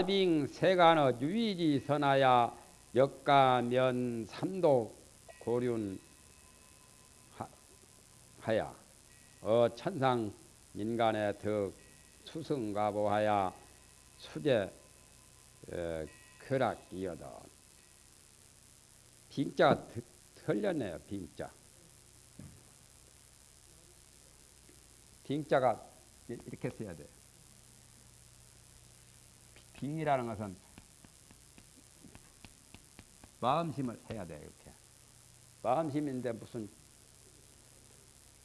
하빙 세간의 유이지 선하야 역가면 삼도 고륜 하야. 어 천상 인간의 덕 수승가보하야 수제 쾌락이어다. 빙자가 틀렸네요 빙자. 빙자가 이렇게 써야 돼요 빙이라는 것은 마음심을 해야 돼 이렇게 마음심인데 무슨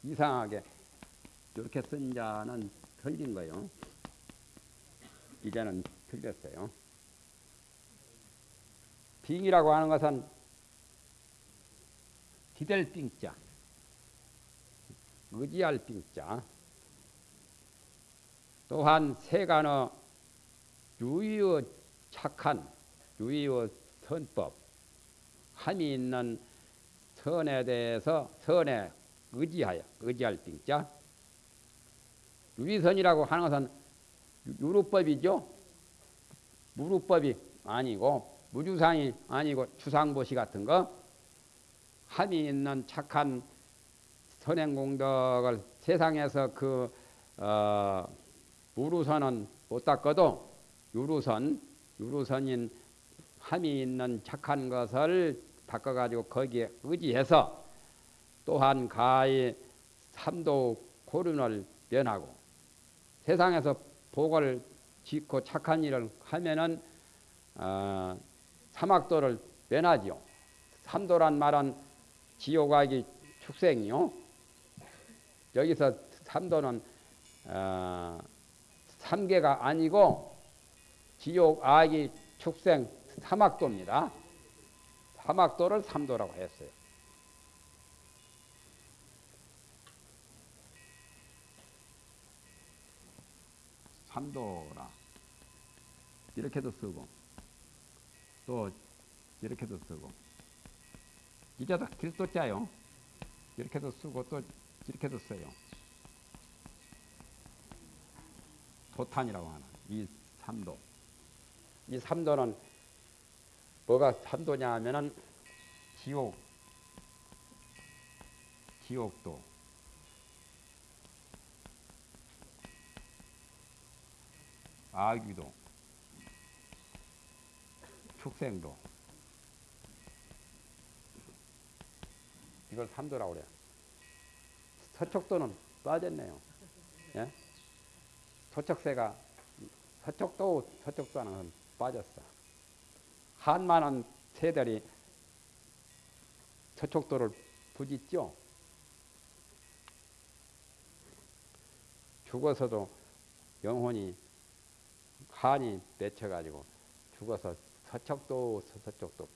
이상하게 이렇게 쓴 자는 틀린 거예요. 이제는 틀렸어요. 빙이라고 하는 것은 기댈 빙자, 의지할 빙자, 또한 세간의 유의의 착한 유의의 선법, 함이 있는 선에 대해서 선에 의지하여 의지할 빙자 유의선이라고 하는 것은 유루법이죠. 무루법이 아니고 무주상이 아니고 주상보시 같은 거 함이 있는 착한 선행공덕을 세상에서 그 어, 무루선은 못 닦아도 유루선 유루선인 함이 있는 착한 것을 닦아가지고 거기에 의지해서 또한 가히 삼도 고륜을 면하고 세상에서 복을 짓고 착한 일을 하면은 어, 사막도를 면하지요. 삼도란 말은 지옥아기 축생이요. 여기서 삼도는 어, 삼계가 아니고 지옥 아기 축생 사막도입니다. 사막도를 삼도라고 했어요. 삼도라. 이렇게도 쓰고 또 이렇게도 쓰고. 이자다 길도자요. 이렇게도 쓰고 또 이렇게도 써요. 도탄이라고 하는 이 삼도 이 삼도는 뭐가 삼도냐 하면은 지옥 지옥도 아귀도, 축생도. 이걸 삼도라고 그래요. 서촉도는 빠졌네요. 예? 서촉세가 서촉도 서촉도 하는 빠졌어. 한만한 새들이 서촉도를 부짓죠. 죽어서도 영혼이 한이 맺혀가지고 죽어서 서척도 서쪽도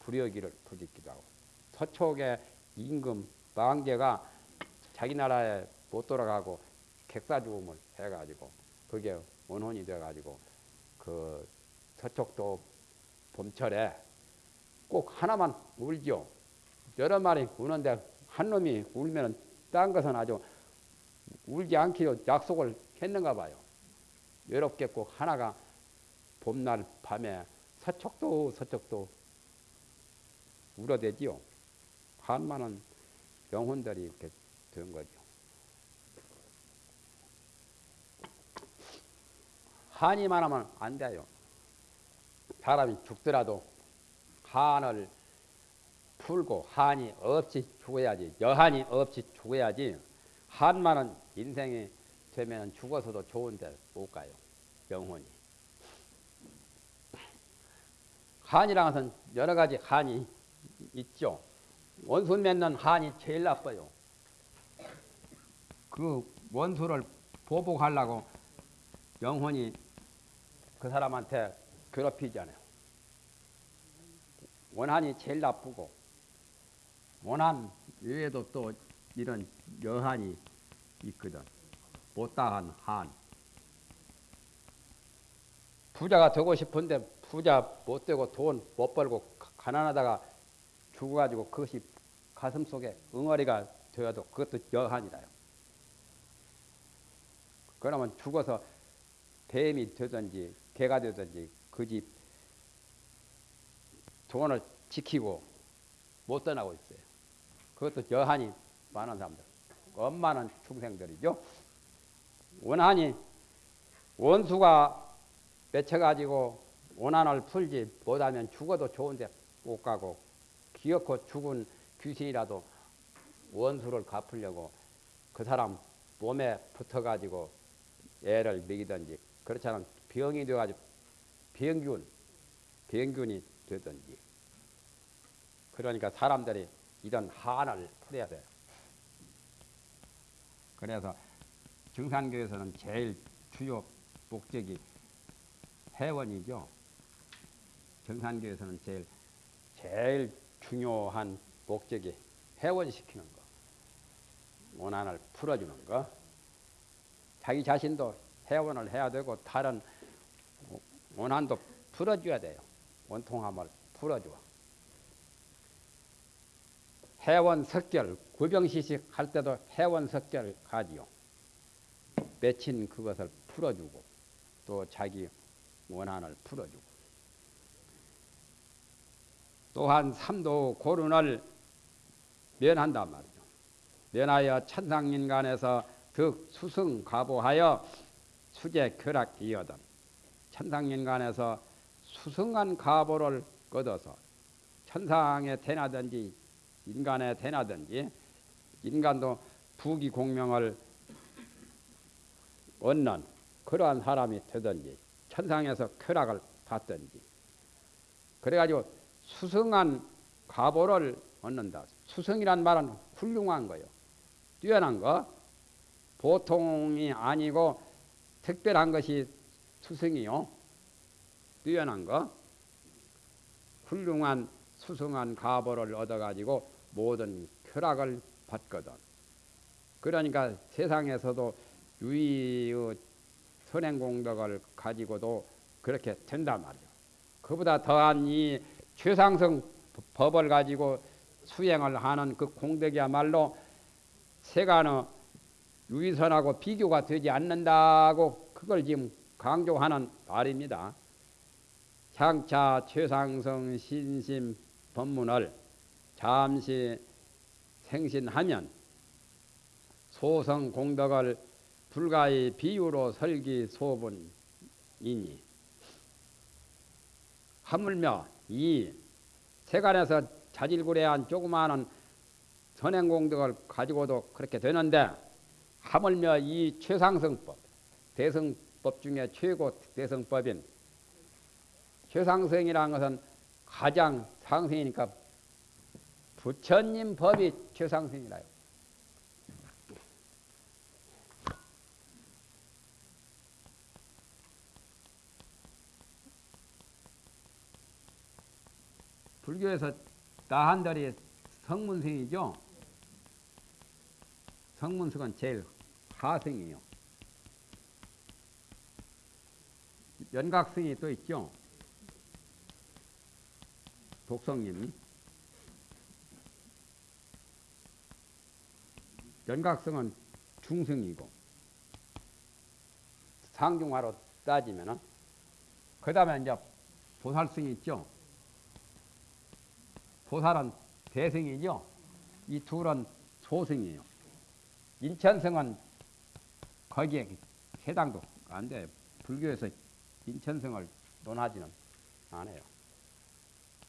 불여기를 부짓기도 하고 서촉의 임금 망제가 자기 나라에 못 돌아가고 객사 죽음을 해가지고 그게 원혼이 돼가지고 그 서촉도 봄철에 꼭 하나만 울죠. 여러 마리 우는데 한 놈이 울면 딴 것은 아주 울지 않기로 약속을 했는가 봐요. 외롭게 꼭 하나가 봄날 밤에 서쪽도 서쪽도 울어대지요. 한만은 영혼들이 이렇게 된 거죠. 한이만 하면 안 돼요. 사람이 죽더라도 한을 풀고 한이 없이 죽어야지. 여한이 없이 죽어야지. 한만은 인생이 되면 죽어서도 좋은데 못 가요. 영혼이. 한이랑 것은 여러 가지 한이 있죠. 원수 맺는 한이 제일 나빠요. 그 원수를 보복하려고 영혼이 그 사람한테 괴롭히잖아요. 원한이 제일 나쁘고 원한 외에도 또 이런 여한이 있거든. 못다한 한. 부자가 되고 싶은데 부자 못 되고 돈 못 벌고 가난하다가 죽어가지고 그것이 가슴 속에 응어리가 되어도 그것도 여한이라요. 그러면 죽어서 뱀이 되든지 개가 되든지 그집 돈을 지키고 못 떠나고 있어요. 그것도 여한이 많은 사람들. 엄마는 충생들이죠. 원한이 원수가 맺혀가지고 원한을 풀지 못하면 죽어도 좋은데 못 가고 기어코 죽은 귀신이라도 원수를 갚으려고 그 사람 몸에 붙어가지고 애를 먹이든지 그렇지 않으면 병이 돼가지고 병균, 병균이 되든지 그러니까 사람들이 이런 한을 풀어야 돼요. 그래서 증산교에서는 제일 주요 목적이 회원이죠. 정산교에서는 제일 제일 중요한 목적이 회원시키는 거, 원한을 풀어주는 거. 자기 자신도 회원을 해야 되고 다른 원한도 풀어줘야 돼요. 원통함을 풀어줘. 회원 석결, 구병시식 할 때도 회원 석결 가지요. 맺힌 그것을 풀어주고 또 자기 원한을 풀어주고 또한 삼도 고른을 면한단 말이죠. 면하여 천상인간에서 득 수승 가보하여 수제 쾌락 이어든 천상인간에서 수승한 가보를 얻어서 천상에 태나든지 인간에 태나든지 인간도 부귀 공명을 얻는 그러한 사람이 되든지 천상에서 쾌락을 받든지 그래가지고 수승한 가보를 얻는다. 수승이란 말은 훌륭한 거요. 뛰어난 거. 보통이 아니고 특별한 것이 수승이요. 뛰어난 거. 훌륭한 수승한 가보를 얻어가지고 모든 쾌락을 받거든. 그러니까 세상에서도 유의의 선행공덕을 가지고도 그렇게 된단 말이에요. 그보다 더한 이 최상승 법을 가지고 수행을 하는 그 공덕이야말로 세간의 유의선하고 비교가 되지 않는다고 그걸 지금 강조하는 말입니다. 향차 최상승 신심 법문을 잠시 생신하면 소성 공덕을 불가의 비유로 설기 소분이니 하물며 이 세간에서 자질구레한 조그마한 선행공덕을 가지고도 그렇게 되는데 하물며 이 최상승법 대승 법 중에 최고 대승법인 최상승이라는 것은 가장 상승이니까 부처님 법이 최상승이라요. 불교에서 나한달이 성문승이죠. 성문승은 제일 하승이에요. 연각승이 또 있죠. 독성님이 연각승은 중승이고 상중하로 따지면은 그 다음에 이제 보살승이 있죠. 보살은 대승이죠. 이 둘은 소승이에요. 인천성은 거기에 해당도 안 돼요. 불교에서 인천성을 논하지는 않아요.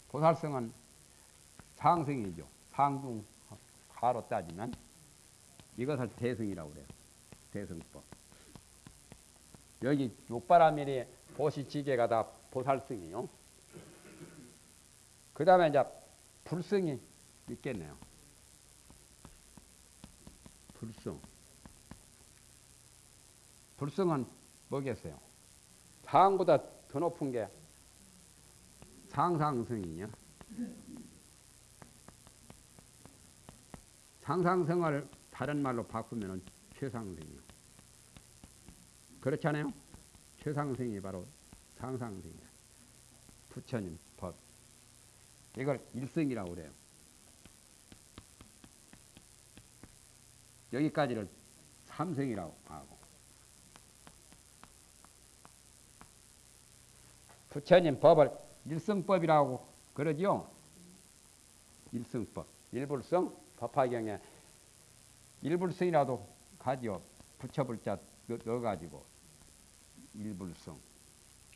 보살성은 상승이죠. 상중 가로 따지면 이것을 대승이라고 그래요. 대승법. 여기 육바라밀이 보시지게가 다 보살승이요. 그 다음에 이제 불성이 있겠네요. 불성. 불성은 뭐겠어요? 상보다 더 높은 게 상상성이냐? 상상성을 다른 말로 바꾸면 최상성이요. 그렇잖아요? 최상성이 바로 상상성이야. 부처님 법. 이걸 일성이라고 그래요. 여기까지를 삼성이라고 하고 부처님 법을 일승법이라고 그러지요. 일승법. 일불성 법화경에 일불성이라도 가지요. 붙여불자 넣어가지고 일불성.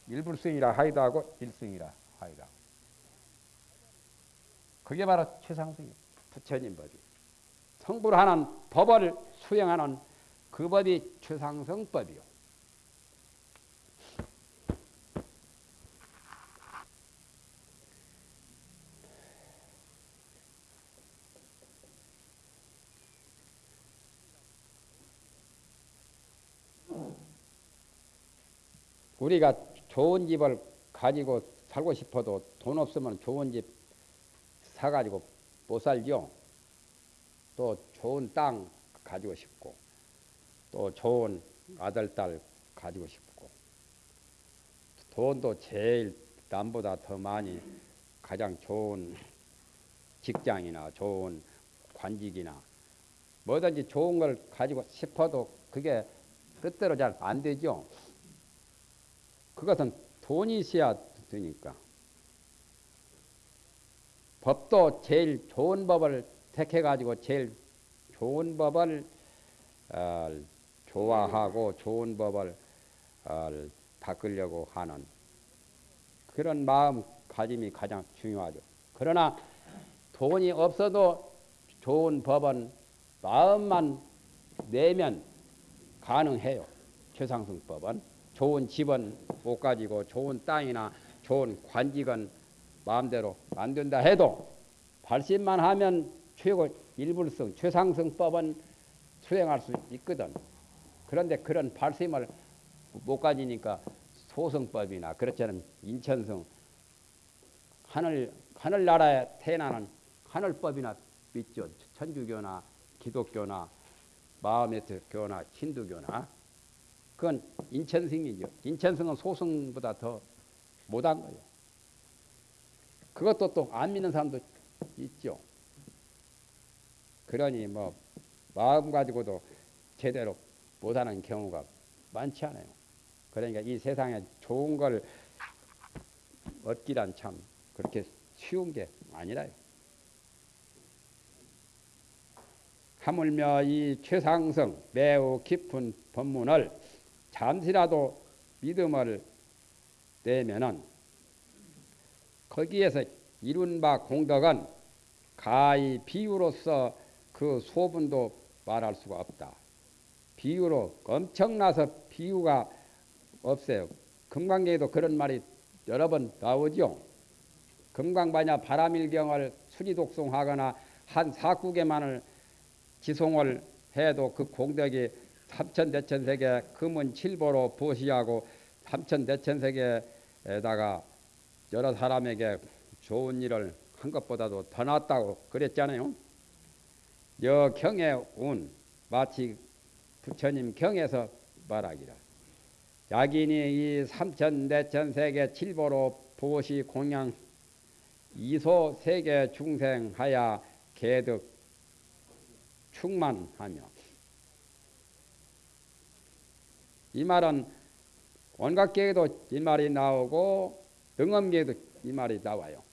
일불성이라 하기도 하고 일승이라 하기도 하고. 그게 바로 최상승이 부처님 법이. 성불 하는 법을 수행하는 그 법이 최상승법이요. 우리가 좋은 집을 가지고 살고 싶어도 돈 없으면 좋은 집 사가지고 못 살죠. 또 좋은 땅 가지고 싶고, 또 좋은 아들, 딸 가지고 싶고, 돈도 제일 남보다 더 많이 가장 좋은 직장이나 좋은 관직이나 뭐든지 좋은 걸 가지고 싶어도 그게 뜻대로 잘 안 되죠. 그것은 돈이 있어야 되니까. 법도 제일 좋은 법을 택해가지고 제일 좋은 법을 어, 좋아하고 좋은 법을 어, 바꾸려고 하는 그런 마음 가짐이 가장 중요하죠. 그러나 돈이 없어도 좋은 법은 마음만 내면 가능해요. 최상승법은. 좋은 집은 못 가지고 좋은 땅이나 좋은 관직은 마음대로 안 된다 해도 발심만 하면 최고 일불성 최상승법은 수행할 수 있거든. 그런데 그런 발심을 못 가지니까 소승법이나 그렇지 않은 인천성 하늘 하늘나라에 태어나는 하늘법이나 믿죠. 천주교나 기독교나 마음에서 교나 힌두교나 그건 인천승이죠. 인천승은 소승보다 더 못한 거예요. 그것도 또 안 믿는 사람도 있죠. 그러니 뭐 마음 가지고도 제대로 못하는 경우가 많지 않아요. 그러니까 이 세상에 좋은 걸 얻기란 참 그렇게 쉬운 게 아니라요. 하물며 이 최상성 매우 깊은 법문을 잠시라도 믿음을 내면은 거기에서 이룬 바 공덕은 가히 비유로서 그 소분도 말할 수가 없다. 비유로 엄청나서 비유가 없어요. 금강경에도 그런 말이 여러 번 나오죠. 금강반야 바람일경을 수리독송하거나 한 사국에만을 지송을 해도 그 공덕이 삼천대천세계 금은 칠보로 보시하고 삼천대천세계에다가 여러 사람에게 좋은 일을 한 것보다도 더 낫다고 그랬잖아요. 여경의 운 마치 부처님 경에서 말하기라. 약인이 이 삼천대천세계 칠보로 보시 공양 이소 세계 중생하야 개득 충만하며 이 말은 원각계에도 이 말이 나오고 등엄계에도 이 말이 나와요.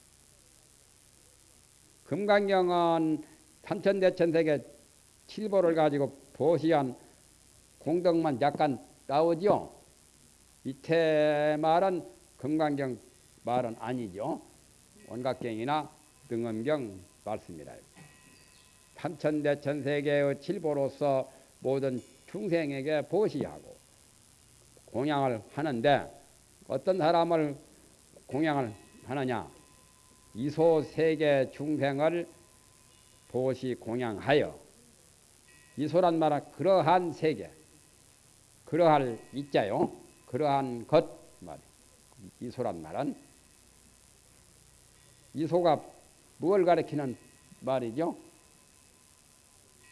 금강경은 삼천대천세계 칠보를 가지고 보시한 공덕만 약간 나오죠. 이태 말은 금강경 말은 아니죠. 원각경이나 등엄경 말씀이라. 삼천대천세계의 칠보로서 모든 중생에게 보시하고 공양을 하는데 어떤 사람을 공양을 하느냐? 이소 세계 중생을 보시 공양하여 이소란 말은 그러한 세계, 그러할 있자요, 그러한 것 말. 이소란 말은 이소가 무엇 가리키는 말이죠?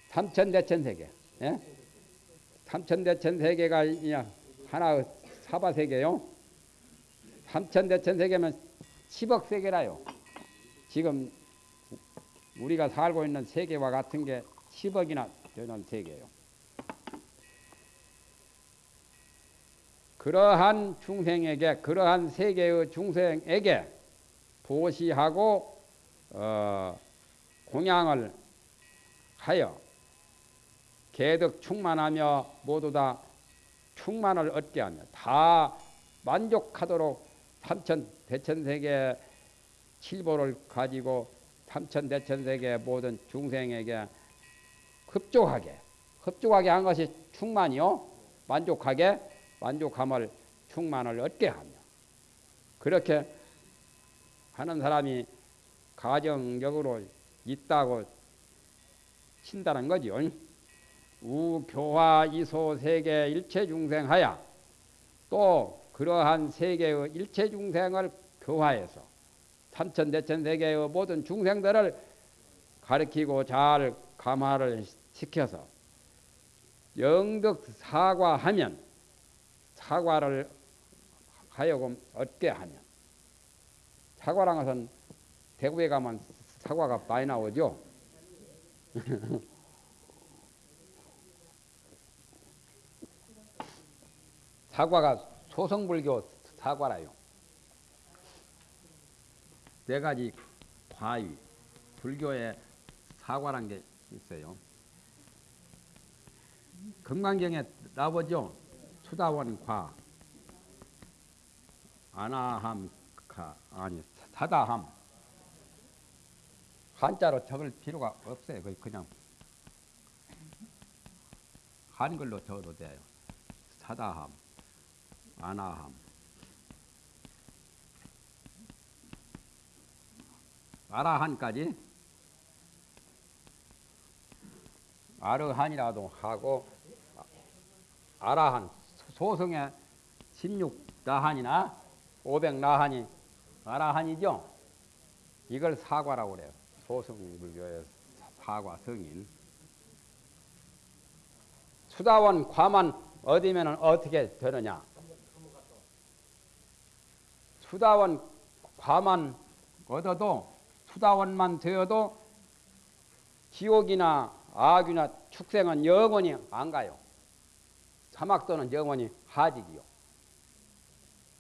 삼천대천 세계. 예? 삼천대천 세계가 하나 사바 세계요. 삼천 대천 세계면 10억 세계라요. 지금 우리가 살고 있는 세계와 같은 게 10억이나 되는 세계요. 그러한 중생에게 그러한 세계의 중생에게 보시하고 어, 공양을 하여 개득 충만하며 모두 다 충만을 얻게 하며 다 만족하도록 삼천 대천세계 칠보를 가지고 삼천 대천세계 모든 중생에게 흡족하게 흡족하게 한 것이 충만이요 만족하게 만족함을 충만을 얻게 하며 그렇게 하는 사람이 가정적으로 있다고 친다는 거죠. 우교화 이소 세계 일체 중생하야 또 그러한 세계의 일체 중생을 교화해서 삼천 대천 세계의 모든 중생들을 가르치고 잘 감화를 시켜서 영덕 사과하면 사과를 하여금 얻게 하면 사과란 것은 대구에 가면 사과가 많이 나오죠. 사과가 소성불교 사과라요. 네 가지 과위 불교에 사과란 게 있어요. 금강경에 나오죠. 수다원 과 아나함 가 아니 사다함 한자로 적을 필요가 없어요. 그냥 한글로 적어도 돼요. 사다함, 아나함, 아라한까지 아르한이라도 하고 아라한 소성의 16나한이나 500나한이 아라한이죠. 이걸 사과라고 그래요. 소승 불교의 사과 성인. 수다원 과만 얻으면 어떻게 되느냐? 수다원 과만 얻어도 수다원만 되어도 지옥이나 악이나 축생은 영원히 안 가요. 사막도는 영원히 하직이요.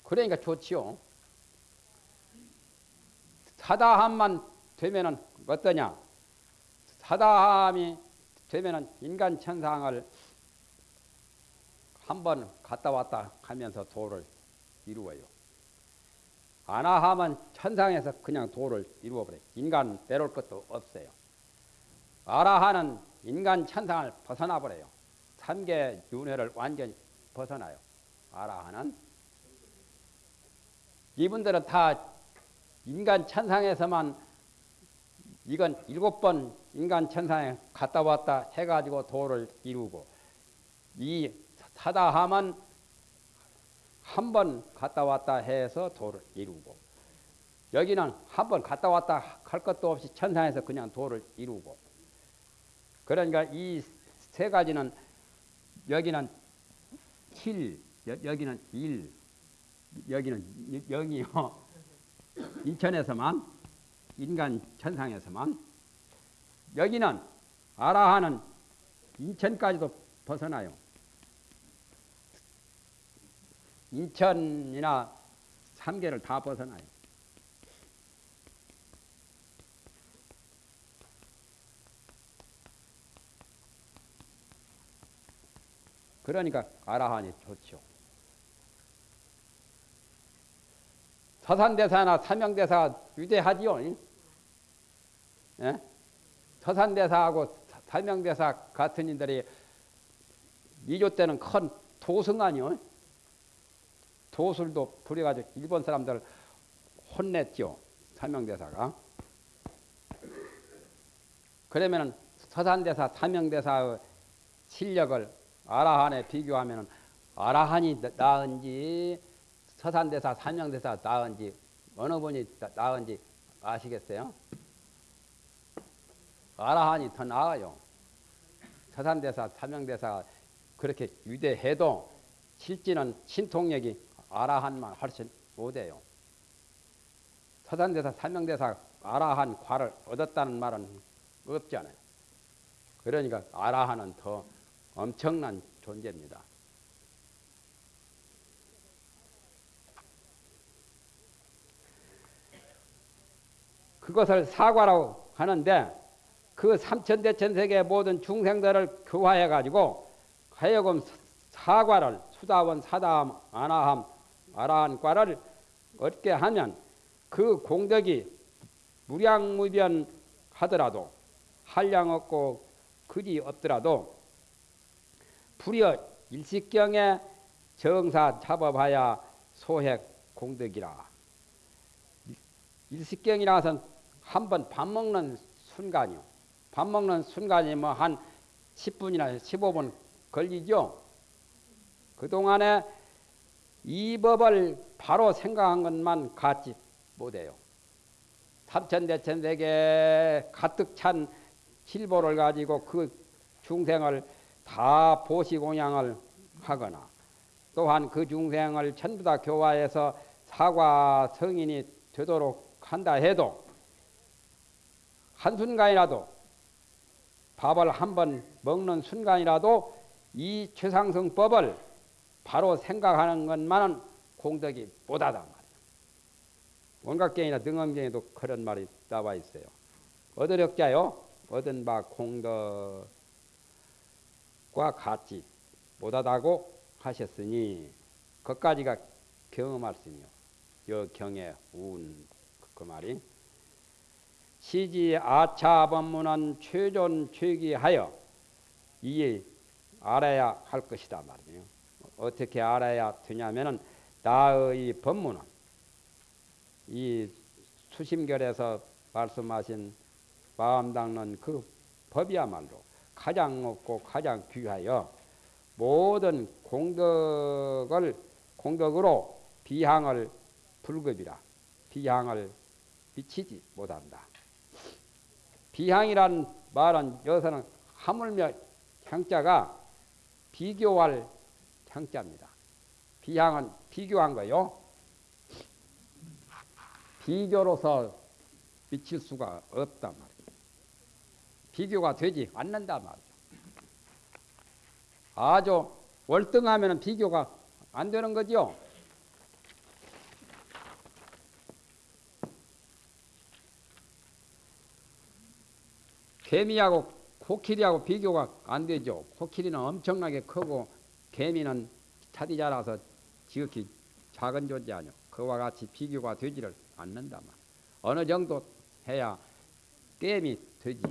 그러니까 좋지요. 사다함만 되면은 어떠냐? 사다함이 되면은 인간 천상을 한 번 갔다 왔다 하면서 도를 이루어요. 아나함은 천상에서 그냥 도를 이루어버려요. 인간 내려올 것도 없어요. 아라하는 인간 천상을 벗어나 버려요. 삼계 윤회를 완전히 벗어나요. 아라하는 이분들은 다 인간 천상에서만 이건 일곱 번 인간 천상에 갔다 왔다 해가지고 도를 이루고 이 사다함은 한 번 갔다 왔다 해서 도를 이루고 여기는 한 번 갔다 왔다 할 것도 없이 천상에서 그냥 도를 이루고 그러니까 이 세 가지는 여기는 7, 여 기는 1, 여기는 0이요. 인천에서만 인간 천상에서만 여기는 아라하는 인천까지도 벗어나요. 인천이나 삼계를 다 벗어나요. 그러니까 아라한이 좋죠. 서산대사나 삼명대사 위대하지요. 예? 서산대사하고 삼명대사 같은 인들이 이조 때는 큰 도승 아니요. 도술도 부려가지고 일본 사람들 혼냈죠. 삼명대사가. 그러면은 서산대사, 삼명대사의 실력을 아라한에 비교하면 아라한이 나은지 서산대사, 삼명대사 나은지 어느 분이 나은지 아시겠어요? 아라한이 더 나아요. 서산대사, 삼명대사 그렇게 위대해도 실지는 신통력이 아라한만 훨씬 못해요. 서산대사, 삼명대사 아라한 과를 얻었다는 말은 없잖아요. 그러니까 아라한은 더 엄청난 존재입니다. 그것을 사과라고 하는데 그 삼천대천세계 모든 중생들을 교화해가지고 하여금 사과를 수다원, 사다함, 아나함, 아라한과를 얻게 하면 그 공덕이 무량무변 하더라도 한량 없고 그리 없더라도 불여 일식경에 정사 잡아봐야 소핵 공덕이라. 일식경이라서 한번 밥 먹는 순간이요. 밥 먹는 순간이 뭐한 10분이나 15분 걸리죠. 그동안에 이 법을 바로 생각한 것만 갖지 못해요. 삼천대천세계 가득 찬 칠보를 가지고 그 중생을 다 보시공양을 하거나 또한 그 중생을 전부 다 교화해서 사과 성인이 되도록 한다 해도 한순간이라도 밥을 한 번 먹는 순간이라도 이 최상승법을 바로 생각하는 것만은 공덕이 못하다 말이야. 원각경이나 등엄경에도 그런 말이 나와 있어요. 얻으력자요. 얻은 바 공덕과 같이 못하다고 하셨으니 그까지가 경험 말씀이요. 여 경의 운그 말이 시지 아차 법문은 최존 최기하여 이 알아야 할 것이다 말이에요. 어떻게 알아야 되냐면은 나의 법문은 이 수심결에서 말씀하신 마음 닦는 그 법이야말로 가장 높고 가장 귀하여 모든 공덕을 공덕으로 비향을 불급이라 비향을 미치지 못한다. 비향이란 말은 여기서는 하물며 향자가 비교할 향자입니다. 비향은 비교한 거요. 비교로서 미칠 수가 없단 말이에요. 비교가 되지 않는단 말이에요. 아주 월등하면 비교가 안 되는 거죠. 개미하고 코끼리하고 비교가 안 되죠. 코끼리는 엄청나게 크고 개미는 차디 자라서 지극히 작은 존재 아니요. 그와 같이 비교가 되지를 않는다 말. 어느 정도 해야 게임이 되지.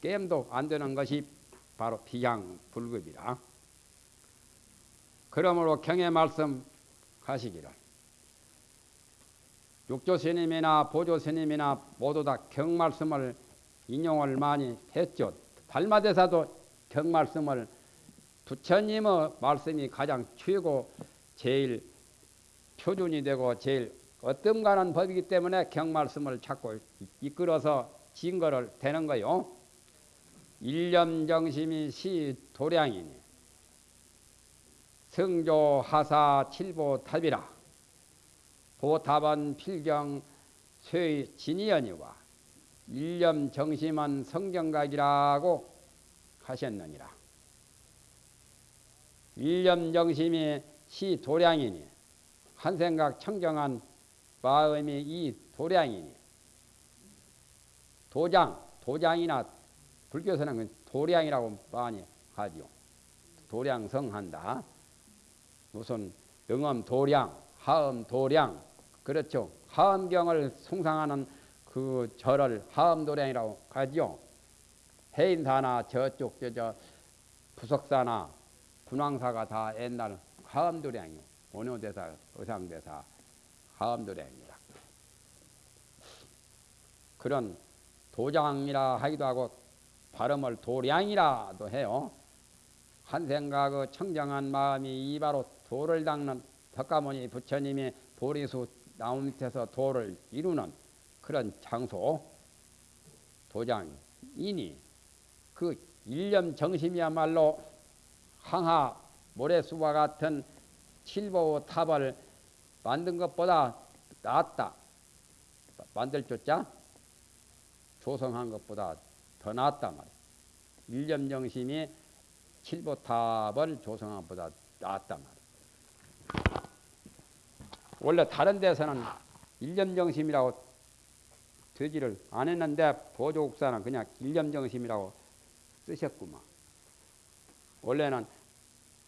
게임도 안 되는 것이 바로 비양 불급이라. 그러므로 경의 말씀 하시기를 육조 스님이나 보조 스님이나 모두 다 경 말씀을 인용을 많이 했죠. 달마대사도 경 말씀을 부처님의 말씀이 가장 최고 제일 표준이 되고 제일 어떤가는 법이기 때문에 경 말씀을 자꾸 이끌어서 증거를 되는 거요. 일념정심이 시 도량이니 성조 하사 칠보 탑이라 보탑은 필경 쇠 진이연이와 일념 정심은 성경각이라고 하셨느니라. 일념 정심이 시 도량이니 한 생각 청정한 마음이 이 도량이니 도장 도장이나 불교에서는 도량이라고 많이 하죠. 도량성한다. 무슨 영엄 도량, 하엄 도량 그렇죠. 하엄경을 숭상하는 그 절을 하엄도량이라고 하죠. 해인사나 저쪽 저, 저 부석사나 분황사가 다 옛날 하엄도량이요. 원효대사, 의상대사 하엄도량입니다. 그런 도장이라 하기도 하고 발음을 도량이라도 해요. 한 생각의 청정한 마음이 이바로 도를 닦는 덕가모니 부처님이 보리수 나무 밑에서 도를 이루는 그런 장소 도장이니 그 일념 정심이야말로 항하 모래수와 같은 칠보 탑을 만든 것보다 낫다. 만들 조자 조성한 것보다 더 낫단 말이야. 일념 정심이 칠보탑을 조성한 것보다 낫단 말이야. 원래 다른 데서는 일념 정심이라고 되지를 안 했는데 보조국사는 그냥 일념정심이라고 쓰셨구만. 원래는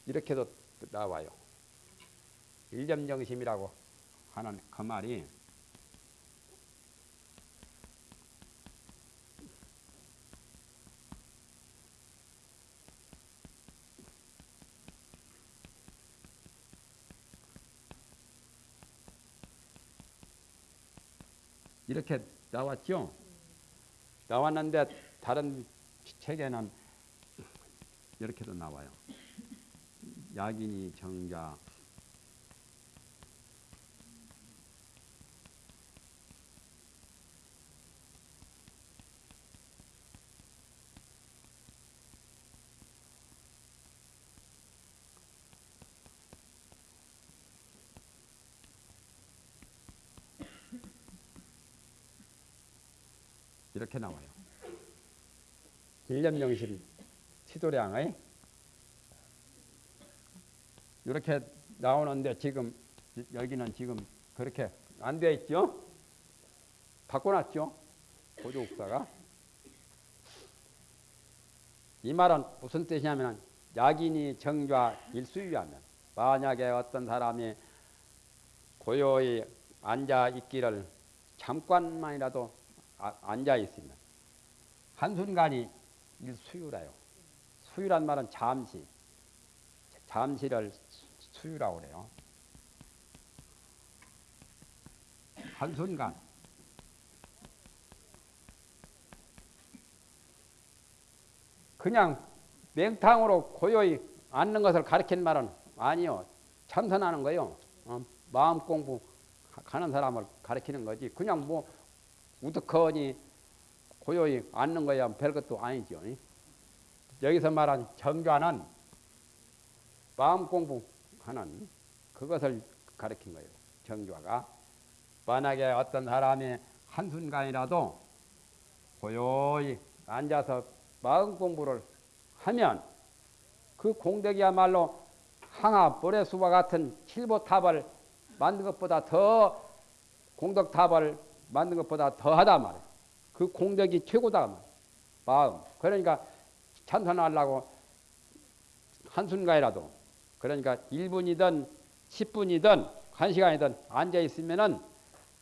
이렇게도 나와요. 일념정심이라고 하는 그 말이 이렇게 나왔죠. 나왔는데 다른 책에는 이렇게도 나와요. 야긴이 정자 이렇게 나와요. 일념정신 시도량의 이렇게 나오는데 지금 여기는 지금 그렇게 안 되어 있죠? 바꿔놨죠? 보조국사가 이 말은 무슨 뜻이냐면 약인이 정좌 일수유하면 만약에 어떤 사람이 고요히 앉아 있기를 잠깐만이라도 아, 앉아 있으면 한순간이 수유라요. 수유란 말은 잠시, 잠시를 수유라고 그래요. 한순간. 그냥 맹탕으로 고요히 앉는 것을 가리킨 말은 아니요. 참선하는 거요. 어, 마음 공부 하는 사람을 가리키는 거지. 그냥 뭐 우두커니 고요히 앉는 거야 별것도 아니죠. 여기서 말한 정좌는 마음 공부하는 그것을 가르친 거예요. 정좌가 만약에 어떤 사람이 한순간이라도 고요히 앉아서 마음 공부를 하면 그 공덕이야말로 항아 보레수와 같은 칠보탑을 만든 것보다 더 공덕탑을 만든 것보다 더하다 말이야. 그 공덕이 최고다 말이야. 마음. 그러니까 참선하려고 한순간이라도 그러니까 1분이든 10분이든 1시간이든 앉아 있으면은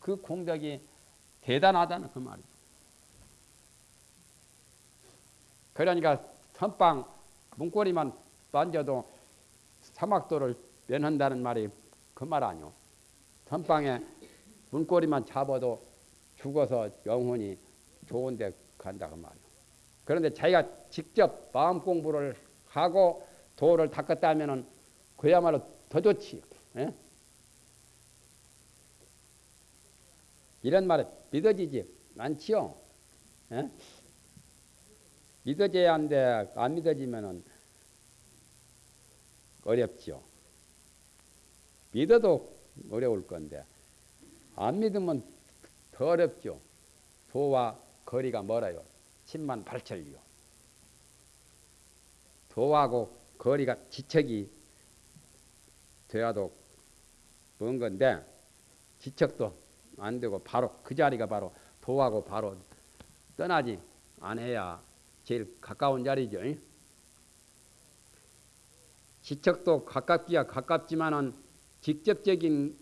그 공덕이 대단하다는 그 말이죠. 그러니까 선빵 문고리만 만져도 사막도를 면한다는 말이 그 말 아니오. 선빵에 문고리만 잡아도 죽어서 영혼이 좋은 데 간다 그 말이오. 그런데 자기가 직접 마음 공부를 하고 도를 닦았다면은 그야말로 더 좋지. 예? 이런 말은 믿어지지 않지요. 예? 믿어져야 하는데 안 믿어지면은 어렵지요. 믿어도 어려울 건데 안 믿으면 더 어렵죠. 도와 거리가 멀어요. 10만 8천리요. 도하고 거리가 지척이 돼야도 먼 건데 지척도 안 되고 바로 그 자리가 바로 도하고 바로 떠나지 않아야 제일 가까운 자리죠. 지척도 가깝기야 가깝지만은 직접적인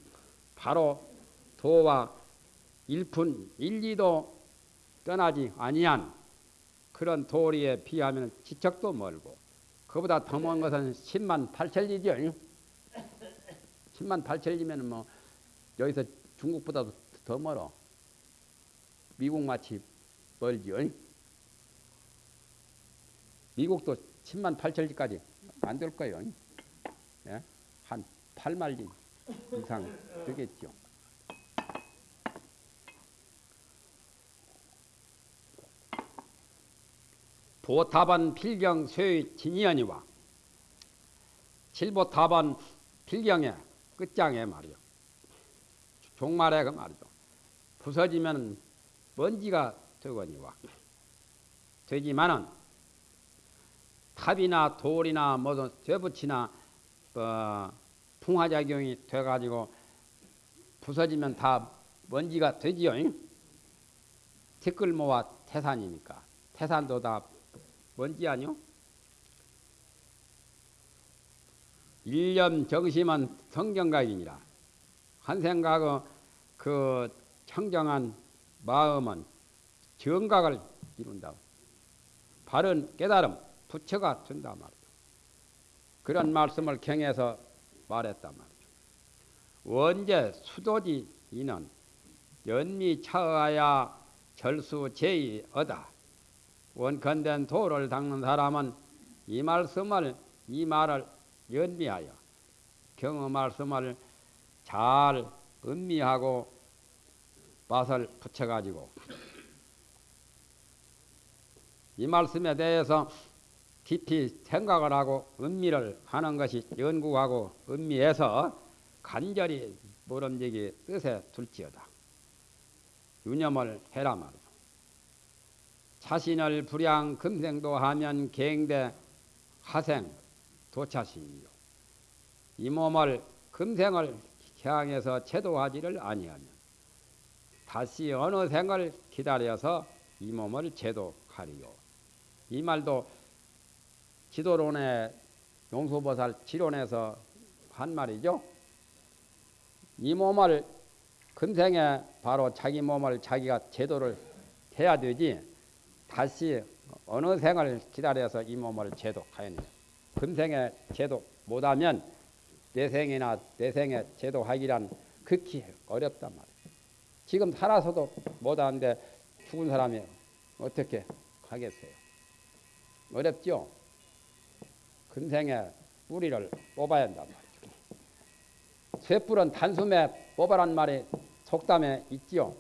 바로 도와 1분 1, 2도 떠나지 아니한 그런 도리에 비하면 지척도 멀고 그보다 더 먼 것은 10만 8천리죠. 10만 8천리면 뭐 여기서 중국보다도 더 멀어. 미국 마치 멀지요. 미국도 10만 8천리까지 안 될 거예요. 예? 한 8만리 이상 되겠죠. 보탑은 필경 쇠의 진이언이와 칠보탑은 필경의 끝장에 말이요. 종말에 그 말이죠. 부서지면 먼지가 되거니와 되지만은 탑이나 돌이나 뭐든 쇠붙이나 어, 풍화작용이 돼가지고 부서지면 다 먼지가 되지요. 티끌모아 태산이니까 태산도 다 뭔지 아니요? 일념 정심은 성경각이니라 한 생각의 그 청정한 마음은 정각을 이룬다. 바른 깨달음 부처가 된다 말이죠. 그런 말씀을 경에서 말했단 말이죠. 원제 수도지 이는 연미 차어야 절수 제의 어다. 원컨된 도를 닦는 사람은 이 말씀을 이 말을 연미하여 경어 말씀을 잘 음미하고 맛을 붙여가지고 이 말씀에 대해서 깊이 생각을 하고 음미를 하는 것이 연구하고 음미해서 간절히 모름지기 뜻에 둘지어다. 유념을 해라 말이야. 자신을 불양 금생도 하면 갱대 하생 도차신이요. 이 몸을 금생을 향해서 제도하지를 아니하면 다시 어느 생을 기다려서 이 몸을 제도하리요. 이 말도 지도론의 용수보살 지론에서 한 말이죠. 이 몸을 금생에 바로 자기 몸을 자기가 제도를 해야 되지 다시 어느 생을 기다려서 이 몸을 제도하였냐. 금생에 제도 못하면 내생이나 내생에 제도하기란 극히 어렵단 말이에요. 지금 살아서도 못하는데 죽은 사람이 어떻게 하겠어요? 어렵죠? 금생에 뿌리를 뽑아야 한단 말이죠. 쇠뿔은 단숨에 뽑아란 말이 속담에 있지요.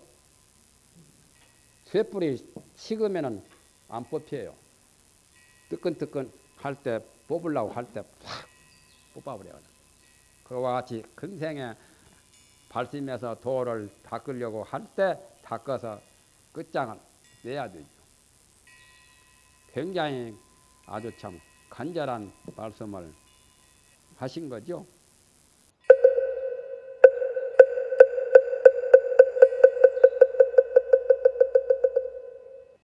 쇠뿔이 식으면은 안 뽑혀요. 뜨끈뜨끈 할 때 뽑으려고 할 때 확 뽑아버려요. 그와 같이 금생에 발심해서 도를 닦으려고 할 때 닦아서 끝장을 내야 되죠. 굉장히 아주 참 간절한 말씀을 하신 거죠.